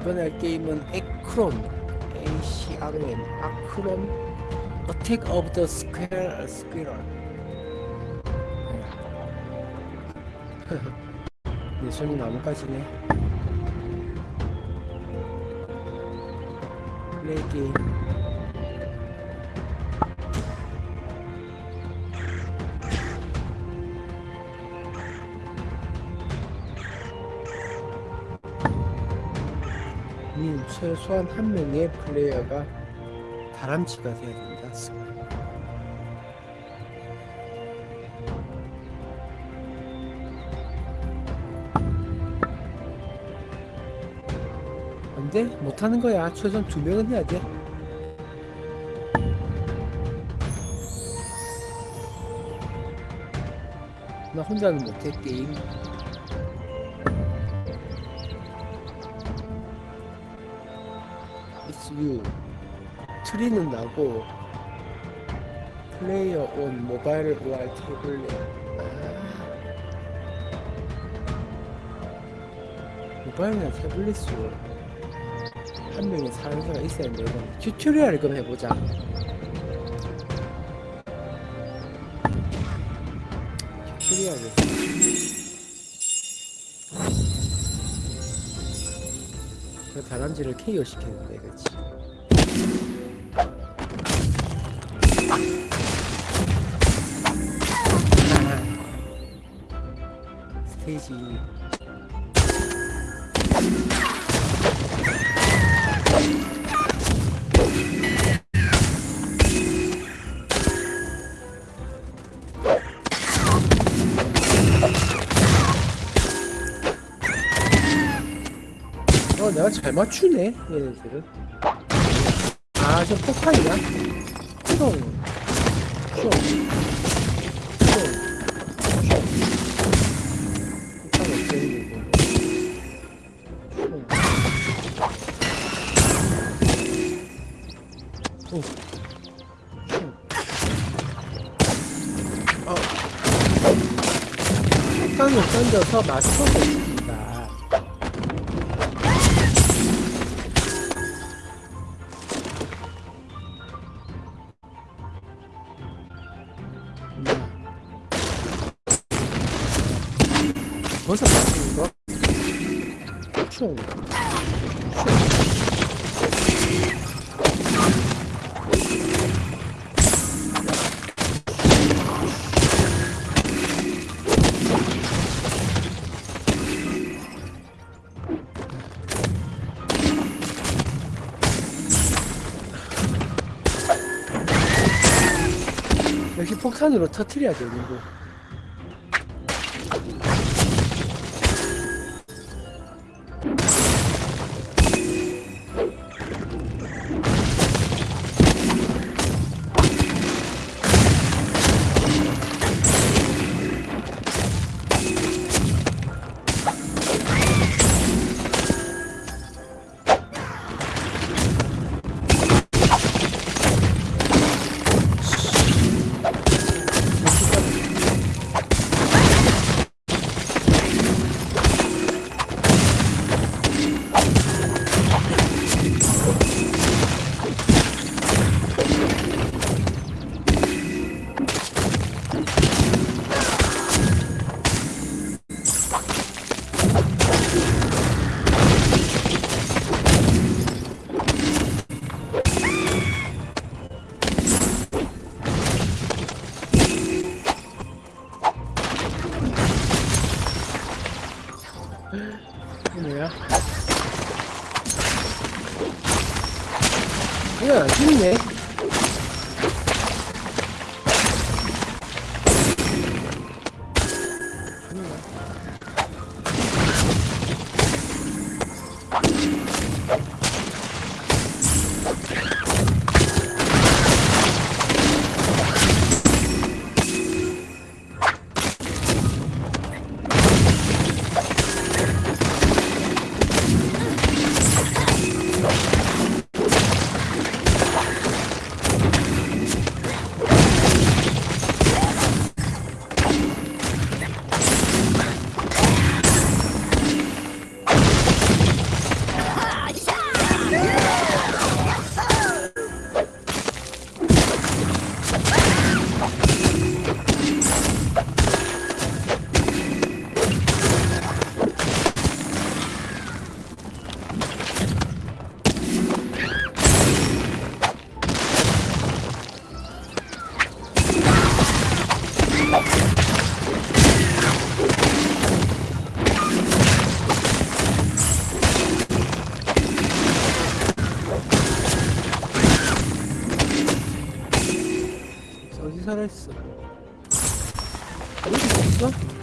이번에 할 게임은 에크롬 ACROM 아크롬 Attack of the Square Squirrel 네, 손이 나뭇가지네 플레이 게임 님 최소한 한 명의 플레이어가 다람쥐가 돼야 된다. 안 돼 못하는 거야. 최소한 두 명은 해야 돼. 나 혼자는 못해 게임. You. 트리는 나고 플레이어 온 모바일 OR 태블릿. 아. 모바일이나 태블릿으로 한 명의 사용자가 있어야 돼. 이건 튜토리얼을 그럼 해보자. 튜토리얼을. 그 다람쥐를 KO 시켰는데, 그치? 스테이지 내가 잘 맞추네 얘네들은 아저 폭탄이야? 총 총, 총, 총. 폭탄 없애는 거고 총. 오. 총. 어. 폭탄을 던져서 맞춰 벌써 거? 총. 역시 폭탄으로 터트려야 되는 거. 뭐야, 죽네. 살아있어. 어디 있어?